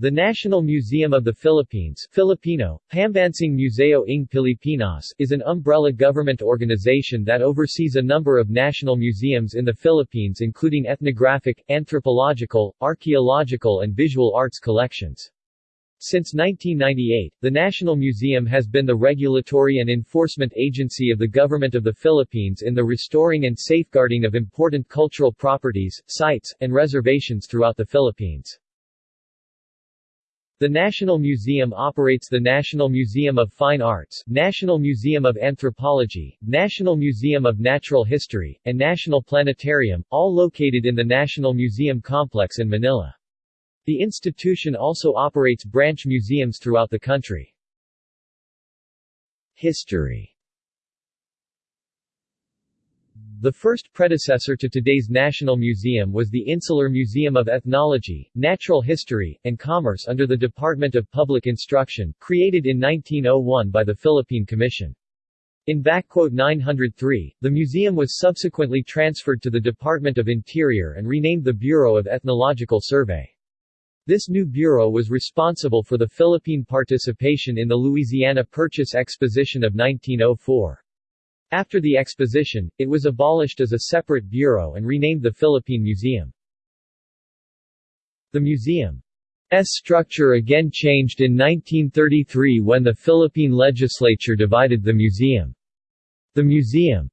The National Museum of the Philippines Filipino, Pambansang Museo ng Pilipinas is an umbrella government organization that oversees a number of national museums in the Philippines including ethnographic, anthropological, archaeological and visual arts collections. Since 1998, the National Museum has been the regulatory and enforcement agency of the Government of the Philippines in the restoring and safeguarding of important cultural properties, sites, and reservations throughout the Philippines. The National Museum operates the National Museum of Fine Arts, National Museum of Anthropology, National Museum of Natural History, and National Planetarium, all located in the National Museum Complex in Manila. The institution also operates branch museums throughout the country. History The first predecessor to today's National Museum was the Insular Museum of Ethnology, Natural History, and Commerce under the Department of Public Instruction, created in 1901 by the Philippine Commission. In 903, the museum was subsequently transferred to the Department of Interior and renamed the Bureau of Ethnological Survey. This new bureau was responsible for the Philippine participation in the Louisiana Purchase Exposition of 1904. After the exposition, it was abolished as a separate bureau and renamed the Philippine Museum. The museum's structure again changed in 1933 when the Philippine legislature divided the museum. The museum's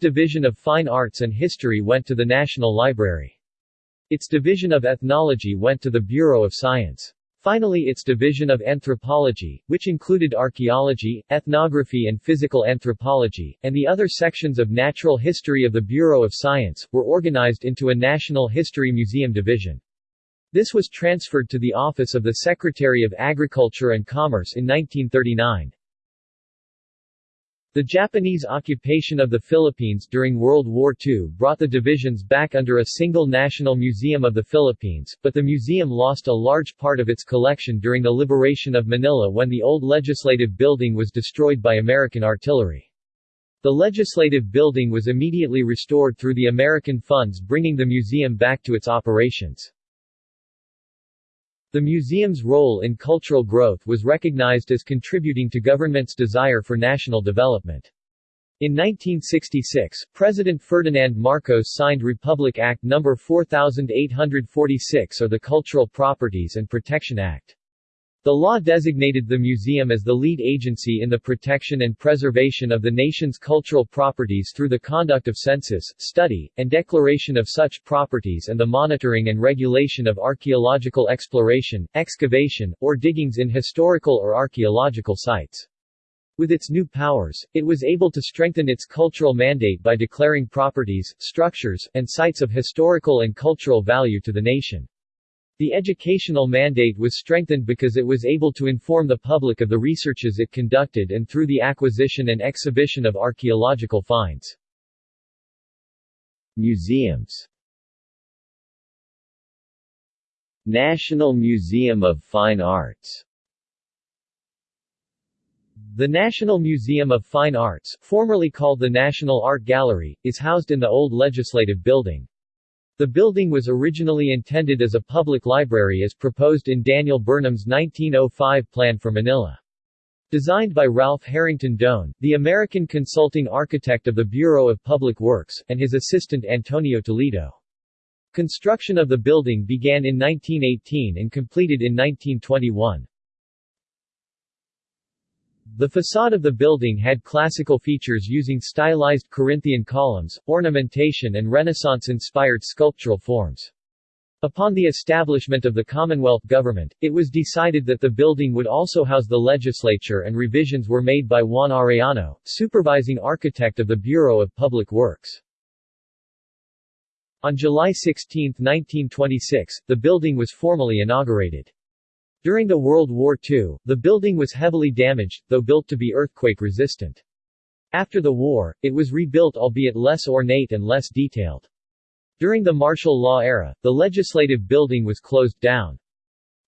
Division of Fine Arts and History went to the National Library. Its division of ethnology went to the Bureau of Science. Finally its division of anthropology, which included archaeology, ethnography and physical anthropology, and the other sections of natural history of the Bureau of Science, were organized into a National History Museum division. This was transferred to the office of the Secretary of Agriculture and Commerce in 1939. The Japanese occupation of the Philippines during World War II brought the divisions back under a single National Museum of the Philippines, but the museum lost a large part of its collection during the liberation of Manila when the old legislative building was destroyed by American artillery. The legislative building was immediately restored through the American funds bringing the museum back to its operations. The museum's role in cultural growth was recognized as contributing to government's desire for national development. In 1966, President Ferdinand Marcos signed Republic Act No. 4846 or the Cultural Properties and Protection Act. The law designated the museum as the lead agency in the protection and preservation of the nation's cultural properties through the conduct of census, study, and declaration of such properties and the monitoring and regulation of archaeological exploration, excavation, or diggings in historical or archaeological sites. With its new powers, it was able to strengthen its cultural mandate by declaring properties, structures, and sites of historical and cultural value to the nation. The educational mandate was strengthened because it was able to inform the public of the researches it conducted and through the acquisition and exhibition of archaeological finds. Museums National Museum of Fine Arts The National Museum of Fine Arts, formerly called the National Art Gallery, is housed in the old Legislative Building. The building was originally intended as a public library as proposed in Daniel Burnham's 1905 plan for Manila. Designed by Ralph Harrington Doane, the American consulting architect of the Bureau of Public Works, and his assistant Antonio Toledo. Construction of the building began in 1918 and completed in 1921. The facade of the building had classical features using stylized Corinthian columns, ornamentation and Renaissance-inspired sculptural forms. Upon the establishment of the Commonwealth government, it was decided that the building would also house the legislature and revisions were made by Juan Arellano, supervising architect of the Bureau of Public Works. On July 16, 1926, the building was formally inaugurated. During the World War II, the building was heavily damaged, though built to be earthquake-resistant. After the war, it was rebuilt albeit less ornate and less detailed. During the martial law era, the legislative building was closed down.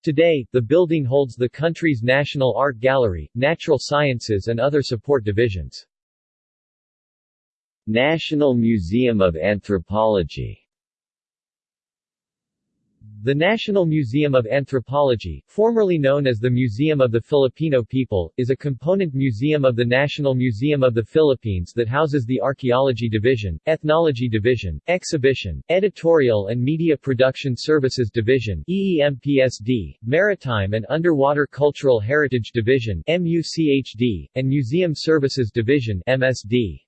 Today, the building holds the country's National Art Gallery, Natural Sciences and other support divisions. National Museum of Anthropology The National Museum of Anthropology, formerly known as the Museum of the Filipino People, is a component museum of the National Museum of the Philippines that houses the Archaeology Division, Ethnology Division, Exhibition, Editorial and Media Production Services Division EEMPSD, Maritime and Underwater Cultural Heritage Division MUCHD, and Museum Services Division MSD.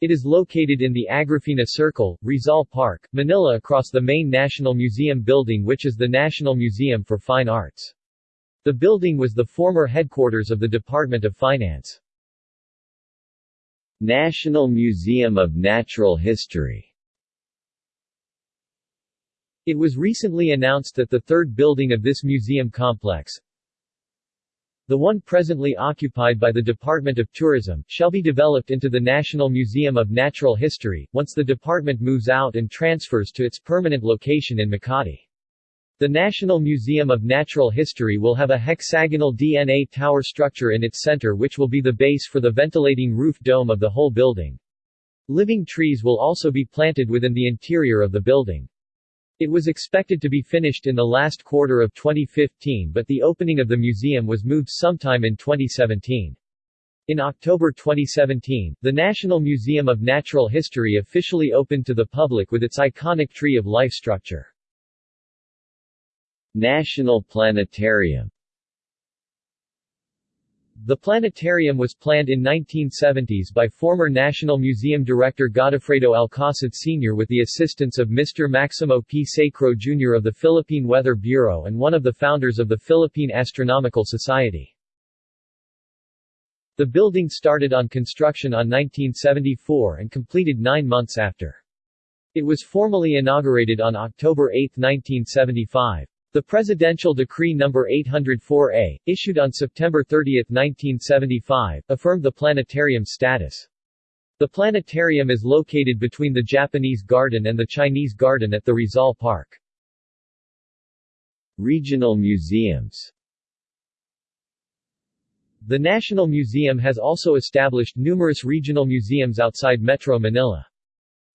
It is located in the Agrifina Circle, Rizal Park, Manila across the main National Museum building which is the National Museum for Fine Arts. The building was the former headquarters of the Department of Finance. National Museum of Natural History It was recently announced that the third building of this museum complex, the one presently occupied by the Department of Tourism, shall be developed into the National Museum of Natural History, once the department moves out and transfers to its permanent location in Makati. The National Museum of Natural History will have a hexagonal DNA tower structure in its center which will be the base for the ventilating roof dome of the whole building. Living trees will also be planted within the interior of the building. It was expected to be finished in the last quarter of 2015 but the opening of the museum was moved sometime in 2017. In October 2017, the National Museum of Natural History officially opened to the public with its iconic Tree of Life structure. National Planetarium the planetarium was planned in 1970s by former National Museum director Godofredo Alcacid Sr. with the assistance of Mr. Maximo P. Sacro Jr. of the Philippine Weather Bureau and one of the founders of the Philippine Astronomical Society. The building started on construction on 1974 and completed nine months after. It was formally inaugurated on October 8, 1975. The Presidential Decree No. 804-A, issued on September 30, 1975, affirmed the planetarium's status. The planetarium is located between the Japanese Garden and the Chinese Garden at the Rizal Park. Regional museums The National Museum has also established numerous regional museums outside Metro Manila.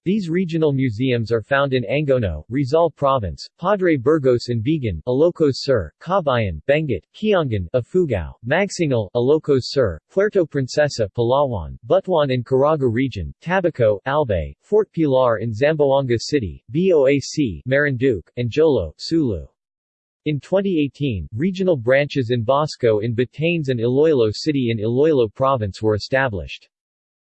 These regional museums are found in Angono, Rizal Province, Padre Burgos in Vigan, Ilocos Sur, Cabayan, Benguet, Kiangan, Ifugao, Magsingal, Ilocos Sur, Puerto Princesa, Palawan, Butuan in Caraga Region, Tabaco, Albay, Fort Pilar in Zamboanga City, BOAC, Marinduque, and Jolo, Sulu. In 2018, regional branches in Basco in Batanes and Iloilo City in Iloilo Province were established.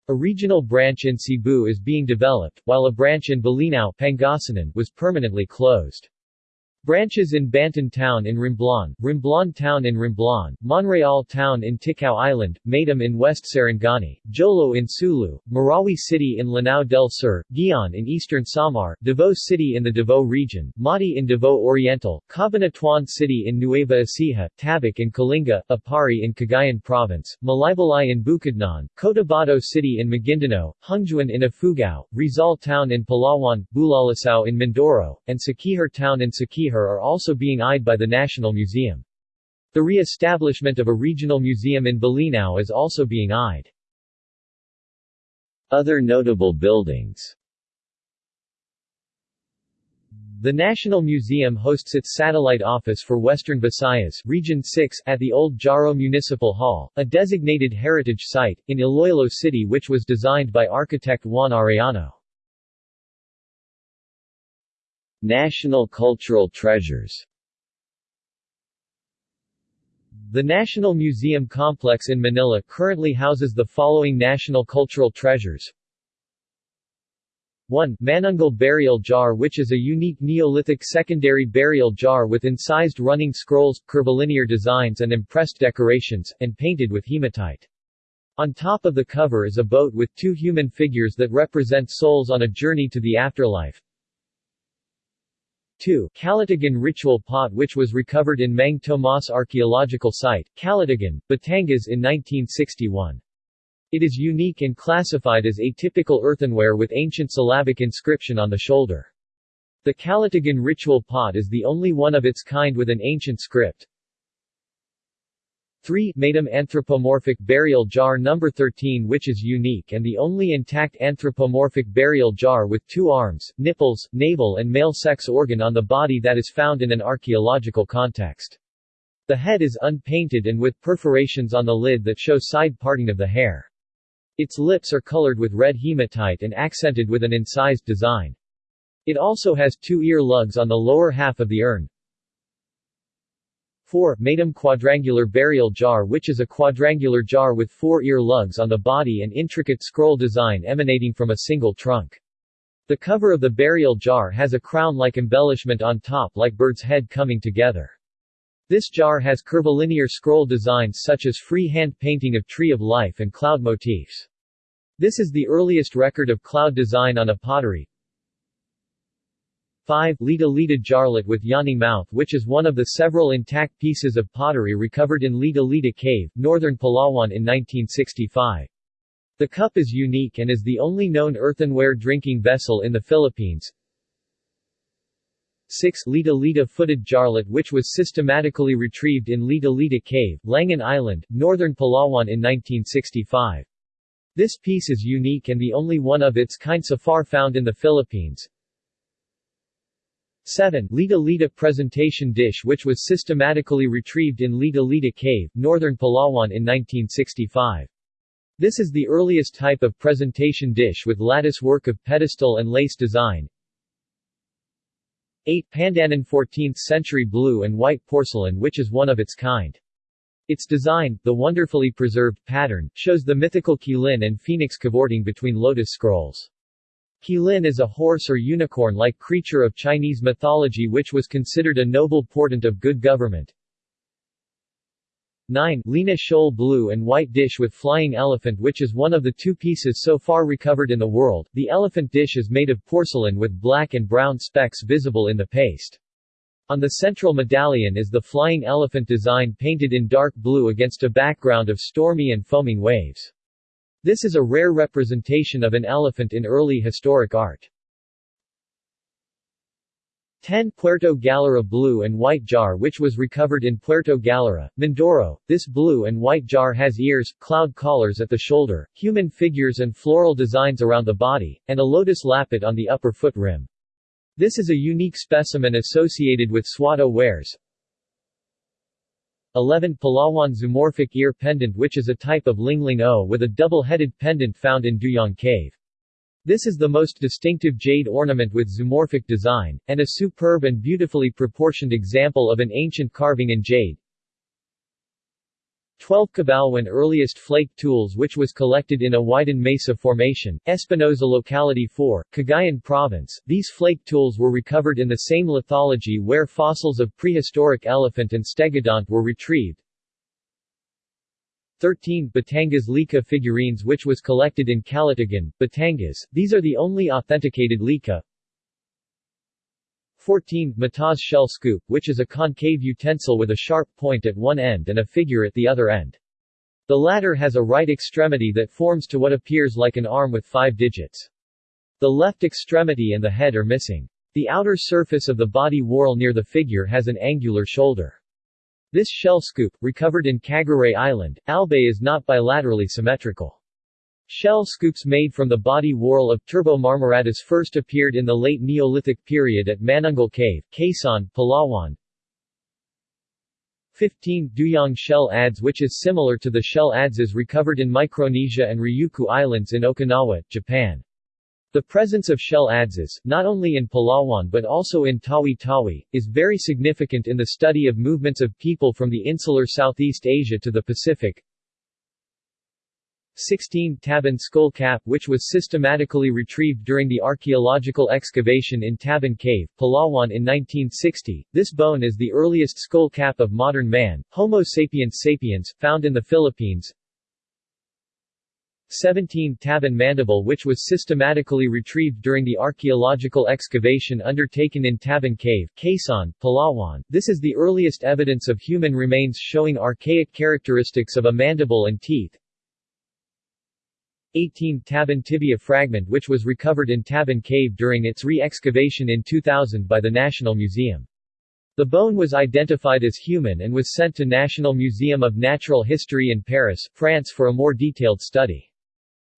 A regional branch in Cebu is being developed, while a branch in Bolinao Pangasinan was permanently closed. Branches in Banton Town in Romblon, Romblon Town in Romblon, Monreal Town in Ticao Island, Madam in West Sarangani, Jolo in Sulu, Marawi City in Lanao del Sur, Guiuan in eastern Samar, Davao City in the Davao region, Mati in Davao Oriental, Cabanatuan City in Nueva Ecija, Tabuk in Kalinga, Aparri in Cagayan Province, Malaybalay in Bukidnon, Cotabato City in Maguindanao, Hungduan in Ifugao, Rizal Town in Palawan, Bulalacao in Mindoro, and Siquijor Town in Are also being eyed by the National Museum. The re-establishment of a regional museum in Bolinao is also being eyed. Other notable buildings the National Museum hosts its satellite office for Western Visayas Region 6 at the Old Jaro Municipal Hall, a designated heritage site, in Iloilo City which was designed by architect Juan Arellano. National Cultural Treasures The National Museum Complex in Manila currently houses the following national cultural treasures. 1. Manunggul Burial Jar which is a unique Neolithic secondary burial jar with incised running scrolls, curvilinear designs and impressed decorations, and painted with hematite. On top of the cover is a boat with two human figures that represent souls on a journey to the afterlife. 2. Calatagan ritual pot which was recovered in Mang Tomas archaeological site, Calatagan, Batangas in 1961. It is unique and classified as atypical earthenware with ancient syllabic inscription on the shoulder. The Calatagan ritual pot is the only one of its kind with an ancient script. 3. Maitum anthropomorphic burial jar number 13 which is unique and the only intact anthropomorphic burial jar with two arms, nipples, navel and male sex organ on the body that is found in an archaeological context. The head is unpainted and with perforations on the lid that show side parting of the hair. Its lips are colored with red hematite and accented with an incised design. It also has two ear lugs on the lower half of the urn. 4. Maitum quadrangular burial jar which is a quadrangular jar with four ear lugs on the body and intricate scroll design emanating from a single trunk. The cover of the burial jar has a crown-like embellishment on top like bird's head coming together. This jar has curvilinear scroll designs such as free-hand painting of tree of life and cloud motifs. This is the earliest record of cloud design on a pottery. 5. Leta Leta jarlet with yoni mouth which is one of the several intact pieces of pottery recovered in Leta Leta Cave, northern Palawan in 1965. The cup is unique and is the only known earthenware drinking vessel in the Philippines. 6. Leta Leta footed jarlet which was systematically retrieved in Leta Leta Cave, Langan Island, northern Palawan in 1965. This piece is unique and the only one of its kind so far found in the Philippines. 7. Leta Leta presentation dish which was systematically retrieved in Leta Leta Cave, northern Palawan in 1965. This is the earliest type of presentation dish with lattice work of pedestal and lace design. 8. Pandanan 14th century blue and white porcelain which is one of its kind. Its design, the wonderfully preserved pattern, shows the mythical Qilin and phoenix cavorting between lotus scrolls. Qilin is a horse or unicorn-like creature of Chinese mythology which was considered a noble portent of good government. 9. Lena Shoal blue and white dish with flying elephant which is one of the two pieces so far recovered in the world. The elephant dish is made of porcelain with black and brown specks visible in the paste. On the central medallion is the flying elephant design painted in dark blue against a background of stormy and foaming waves. This is a rare representation of an elephant in early historic art. 10. Puerto Galera blue and white jar which was recovered in Puerto Galera, Mindoro. This blue and white jar has ears, cloud collars at the shoulder, human figures and floral designs around the body, and a lotus lappet on the upper foot rim. This is a unique specimen associated with Swatow wares. 11. Palawan zoomorphic ear pendant which is a type of lingling o with a double-headed pendant found in Duyong Cave. This is the most distinctive jade ornament with zoomorphic design, and a superb and beautifully proportioned example of an ancient carving in jade. 12 Cabalwan earliest flake tools which was collected in a Awidon Mesa Formation, Espinosa Locality 4, Cagayan Province. These flake tools were recovered in the same lithology where fossils of prehistoric elephant and stegodont were retrieved. 13 Batangas Lika figurines which was collected in Calatagan, Batangas, these are the only authenticated Lika. 14 Mataas shell scoop, which is a concave utensil with a sharp point at one end and a figure at the other end. The latter has a right extremity that forms to what appears like an arm with five digits. The left extremity and the head are missing. The outer surface of the body whorl near the figure has an angular shoulder. This shell scoop, recovered in Cagraray Island, Albay is not bilaterally symmetrical. Shell scoops made from the body whorl of Turbo marmoratus first appeared in the late Neolithic period at Manunggul Cave, Quezon, Palawan. 15. Duyong shell adze which is similar to the shell adzes recovered in Micronesia and Ryukyu Islands in Okinawa, Japan. The presence of shell adzes, not only in Palawan but also in Tawi-Tawi, is very significant in the study of movements of people from the insular Southeast Asia to the Pacific. 16 Tabon skull cap which was systematically retrieved during the archaeological excavation in Tabon Cave, Palawan in 1960. This bone is the earliest skull cap of modern man, Homo sapiens sapiens, found in the Philippines. 17 Tabon mandible which was systematically retrieved during the archaeological excavation undertaken in Tabon Cave, Quezon, Palawan. This is the earliest evidence of human remains showing archaic characteristics of a mandible and teeth. 18 Tabon tibia fragment which was recovered in Tabon Cave during its re-excavation in 2000 by the National Museum. The bone was identified as human and was sent to National Museum of Natural History in Paris, France for a more detailed study.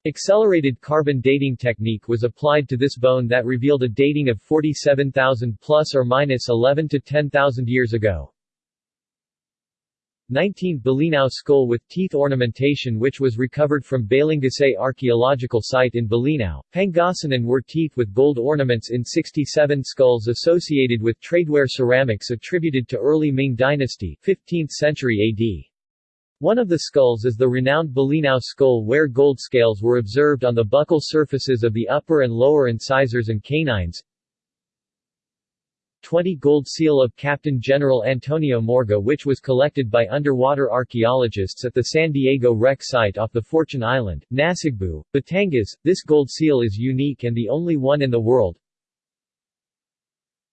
Accelerated carbon dating technique was applied to this bone that revealed a dating of 47,000 plus or minus 11 to 10,000 years ago. 19 Bolinao skull with teeth ornamentation which was recovered from Balingasay archaeological site in Bolinao, Pangasinan were teeth with gold ornaments in 67 skulls associated with tradeware ceramics attributed to early Ming dynasty 15th century AD. One of the skulls is the renowned Bolinao skull where gold scales were observed on the buccal surfaces of the upper and lower incisors and canines. 20 Gold seal of Captain General Antonio Morga which was collected by underwater archaeologists at the San Diego wreck site off the Fortune Island, Nasugbu, Batangas. This gold seal is unique and the only one in the world.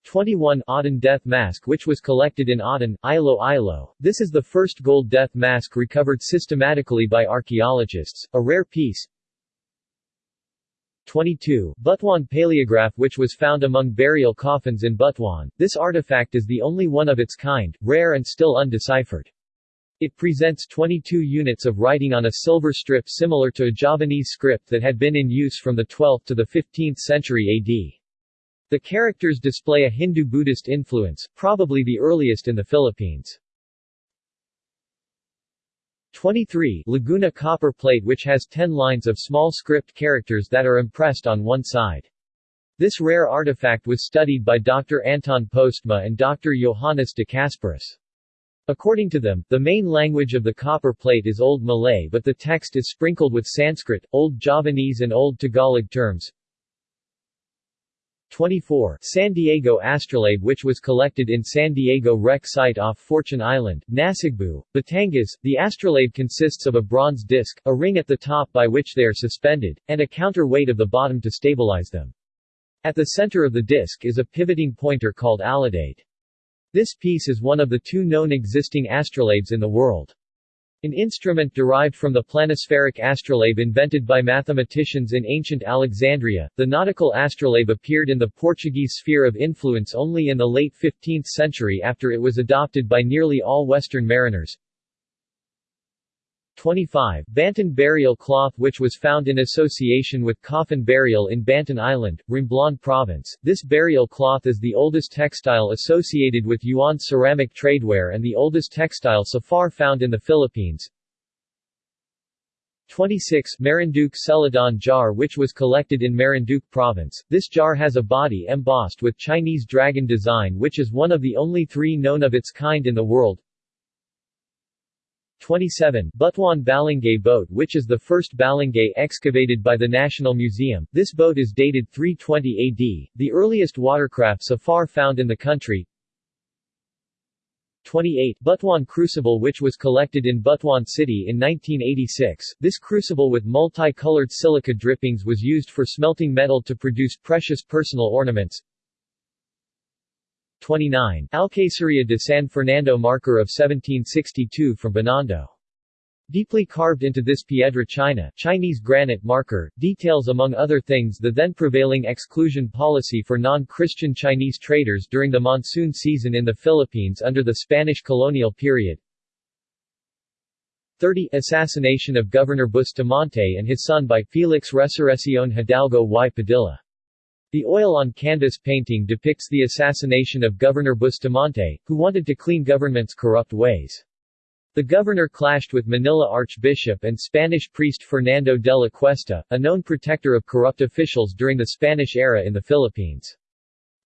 21 Aden death mask which was collected in Aden, Ilo Ilo. This is the first gold death mask recovered systematically by archaeologists, a rare piece, 22. Butuan paleograph which was found among burial coffins in Butuan. This artifact is the only one of its kind, rare and still undeciphered. It presents 22 units of writing on a silver strip similar to a Javanese script that had been in use from the 12th to the 15th century AD. The characters display a Hindu-Buddhist influence, probably the earliest in the Philippines. 23 Laguna copper plate which has 10 lines of small script characters that are impressed on one side. This rare artifact was studied by Dr. Anton Postma and Dr. Johannes de Casparis. According to them, the main language of the copper plate is Old Malay but the text is sprinkled with Sanskrit, Old Javanese and Old Tagalog terms. 24 San Diego astrolabe which was collected in San Diego wreck site off Fortune Island, Nasugbu, Batangas. The astrolabe consists of a bronze disc, a ring at the top by which they are suspended, and a counterweight of the bottom to stabilize them. At the center of the disc is a pivoting pointer called alidade. This piece is one of the two known existing astrolabes in the world. An instrument derived from the planispheric astrolabe invented by mathematicians in ancient Alexandria, the nautical astrolabe appeared in the Portuguese sphere of influence only in the late 15th century after it was adopted by nearly all Western mariners. 25. Banton burial cloth which was found in association with coffin burial in Banton Island, Romblon Province. This burial cloth is the oldest textile associated with Yuan ceramic tradeware and the oldest textile so far found in the Philippines. 26 Marinduque Celadon jar which was collected in Marinduque Province. This jar has a body embossed with Chinese dragon design which is one of the only three known of its kind in the world. 27 Butuan Balangay boat which is the first balangay excavated by the National Museum. This boat is dated 320 AD, the earliest watercraft so far found in the country. 28 Butuan crucible which was collected in Butuan City in 1986. This crucible with multi-colored silica drippings was used for smelting metal to produce precious personal ornaments. 29, Alcaceria de San Fernando marker of 1762 from Binondo. Deeply carved into this Piedra China Chinese granite marker, details among other things the then prevailing exclusion policy for non-Christian Chinese traders during the monsoon season in the Philippines under the Spanish colonial period. 30 Assassination of Governor Bustamante and his son by Felix Resurrección Hidalgo y Padilla the oil-on-canvas painting depicts the assassination of Governor Bustamante, who wanted to clean government's corrupt ways. The governor clashed with Manila Archbishop and Spanish priest Fernando de la Cuesta, a known protector of corrupt officials during the Spanish era in the Philippines.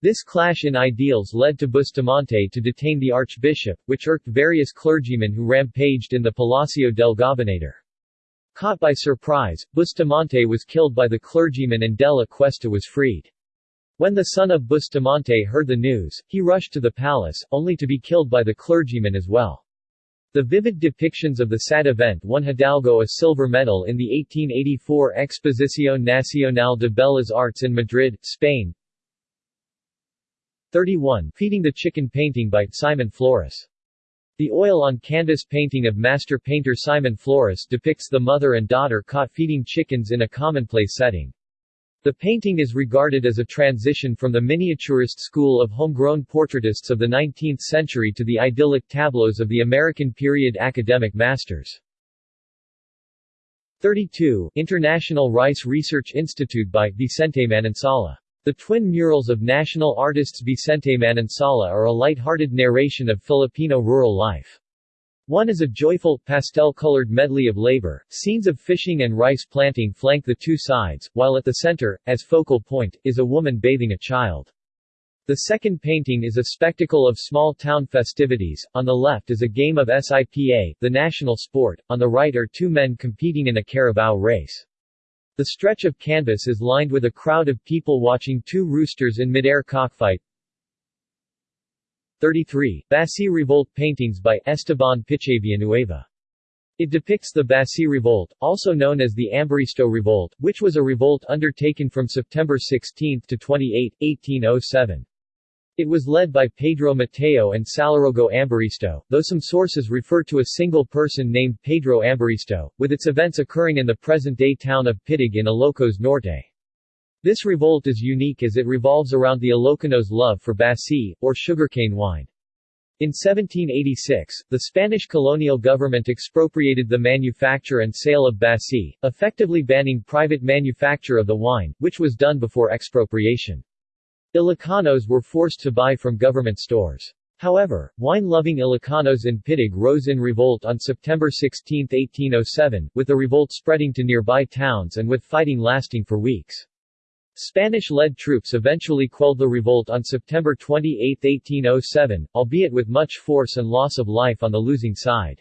This clash in ideals led to Bustamante to detain the archbishop, which irked various clergymen who rampaged in the Palacio del Gobernador. Caught by surprise, Bustamante was killed by the clergyman and de la Cuesta was freed. When the son of Bustamante heard the news, he rushed to the palace, only to be killed by the clergyman as well. The vivid depictions of the sad event won Hidalgo a silver medal in the 1884 Exposición Nacional de Bellas Artes in Madrid, Spain. 31. Feeding the Chicken painting by Simon Flores. The oil-on-canvas painting of master painter Simon Flores depicts the mother and daughter caught feeding chickens in a commonplace setting. The painting is regarded as a transition from the miniaturist school of homegrown portraitists of the 19th century to the idyllic tableaus of the American period academic masters. 32 International Rice Research Institute by Vicente Manansala. The twin murals of national artists Vicente Manansala are a light-hearted narration of Filipino rural life. One is a joyful, pastel-colored medley of labor. Scenes of fishing and rice planting flank the two sides, while at the center, as focal point, is a woman bathing a child. The second painting is a spectacle of small-town festivities, on the left is a game of SIPA, the national sport, on the right are two men competing in a carabao race. The stretch of canvas is lined with a crowd of people watching two roosters in midair cockfight, 33. Basi Revolt paintings by Esteban Villanueva. It depicts the Basi Revolt, also known as the Ambaristo Revolt, which was a revolt undertaken from September 16 to 28, 1807. It was led by Pedro Mateo and Saralogo Ambaristo, though some sources refer to a single person named Pedro Ambaristo, with its events occurring in the present-day town of Piddig in Ilocos Norte. This revolt is unique as it revolves around the Ilocanos' love for basi, or sugarcane wine. In 1786, the Spanish colonial government expropriated the manufacture and sale of basi, effectively banning private manufacture of the wine, which was done before expropriation. Ilocanos were forced to buy from government stores. However, wine-loving Ilocanos in Piddig rose in revolt on September 16, 1807, with the revolt spreading to nearby towns and with fighting lasting for weeks. Spanish-led troops eventually quelled the revolt on September 28, 1807, albeit with much force and loss of life on the losing side.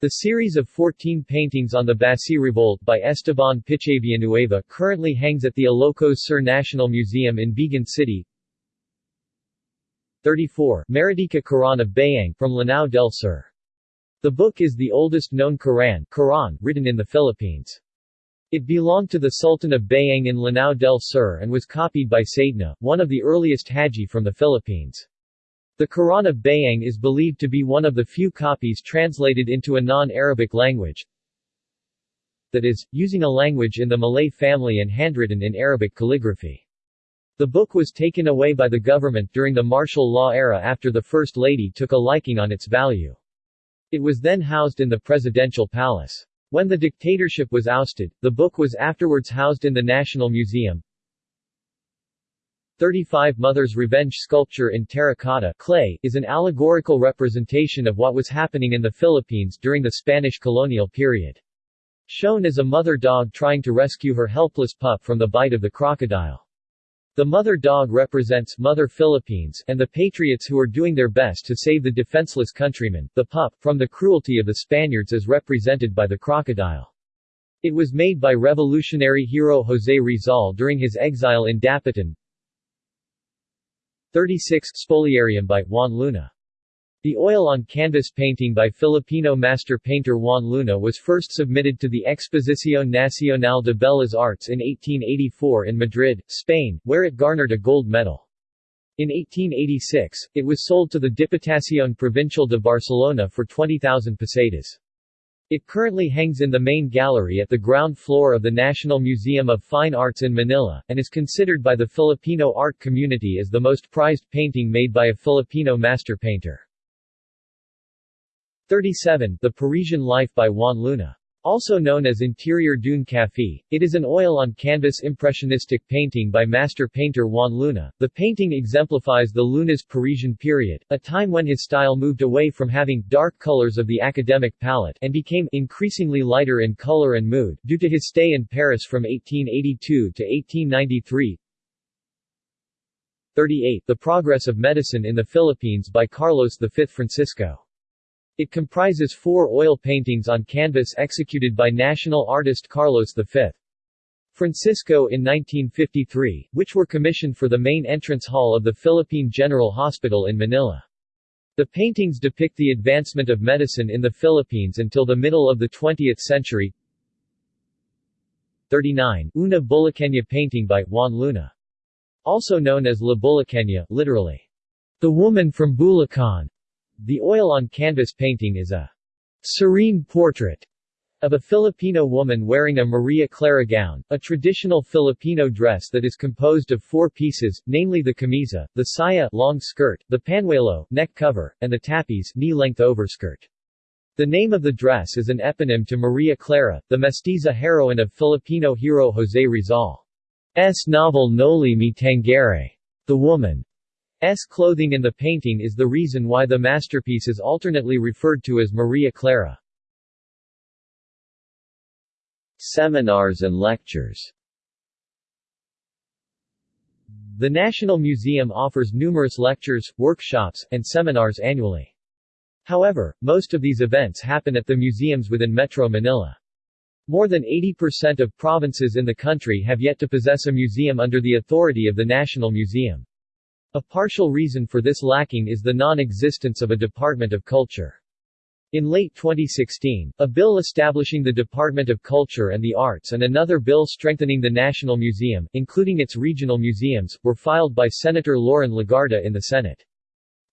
The series of 14 paintings on the Basi Revolt by Esteban Piche Villanueva currently hangs at the Ilocos Sur National Museum in Vigan City. 34. Meridika Quran of Bayang from Lanao del Sur. The book is the oldest known Quran, Quran written in the Philippines. It belonged to the Sultan of Bayang in Lanao del Sur and was copied by Saidna, one of the earliest Haji from the Philippines. The Quran of Bayang is believed to be one of the few copies translated into a non-Arabic language, that is, using a language in the Malay family and handwritten in Arabic calligraphy. The book was taken away by the government during the martial law era after the First Lady took a liking on its value. It was then housed in the presidential palace. When the dictatorship was ousted, the book was afterwards housed in the National Museum. 35 Mother's Revenge sculpture in terracotta clay is an allegorical representation of what was happening in the Philippines during the Spanish colonial period. Shown as a mother dog trying to rescue her helpless pup from the bite of the crocodile. The mother dog represents Mother Philippines and the patriots who are doing their best to save the defenseless countrymen, the pup, from the cruelty of the Spaniards as represented by the crocodile. It was made by revolutionary hero José Rizal during his exile in Dapitan. 36 Spoliarium by Juan Luna the oil-on-canvas painting by Filipino master painter Juan Luna was first submitted to the Exposición Nacional de Bellas Artes in 1884 in Madrid, Spain, where it garnered a gold medal. In 1886, it was sold to the Diputación Provincial de Barcelona for 20,000 pesetas. It currently hangs in the main gallery at the ground floor of the National Museum of Fine Arts in Manila, and is considered by the Filipino art community as the most prized painting made by a Filipino master painter. 37. The Parisian Life by Juan Luna. Also known as Interior d'une Café, it is an oil-on-canvas impressionistic painting by master painter Juan Luna. The painting exemplifies the Luna's Parisian period, a time when his style moved away from having dark colors of the academic palette and became increasingly lighter in color and mood, due to his stay in Paris from 1882 to 1893. 38. The Progress of Medicine in the Philippines by Carlos V Francisco. It comprises four oil paintings on canvas executed by national artist Carlos V. Francisco in 1953, which were commissioned for the main entrance hall of the Philippine General Hospital in Manila. The paintings depict the advancement of medicine in the Philippines until the middle of the 20th century. 39. Una Bulaqueña painting by Juan Luna. Also known as La Bulaqueña, literally, the woman from Bulacan. The oil-on-canvas painting is a serene portrait of a Filipino woman wearing a Maria Clara gown, a traditional Filipino dress that is composed of four pieces, namely the camisa, the saya long skirt, the panuelo neck cover, and the tapis knee-length overskirt. The name of the dress is an eponym to Maria Clara, the mestiza heroine of Filipino hero José Rizal's novel Noli Me Tangere. The woman's clothing in the painting is the reason why the masterpiece is alternately referred to as Maria Clara. Seminars and lectures The National Museum offers numerous lectures, workshops, and seminars annually. However, most of these events happen at the museums within Metro Manila. More than 80% of provinces in the country have yet to possess a museum under the authority of the National Museum. A partial reason for this lacking is the non-existence of a Department of Culture. In late 2016, a bill establishing the Department of Culture and the Arts and another bill strengthening the National Museum, including its regional museums, were filed by Senator Loren Legarda in the Senate.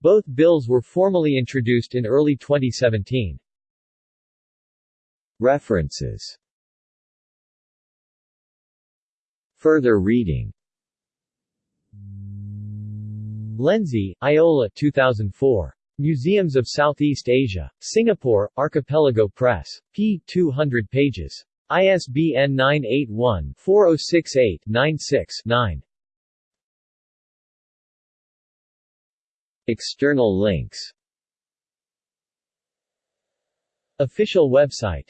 Both bills were formally introduced in early 2017. References Further reading Lenzi, Iola 2004. Museums of Southeast Asia. Singapore, Archipelago Press. p. 200 pages. ISBN 981-4068-96-9. External links Official website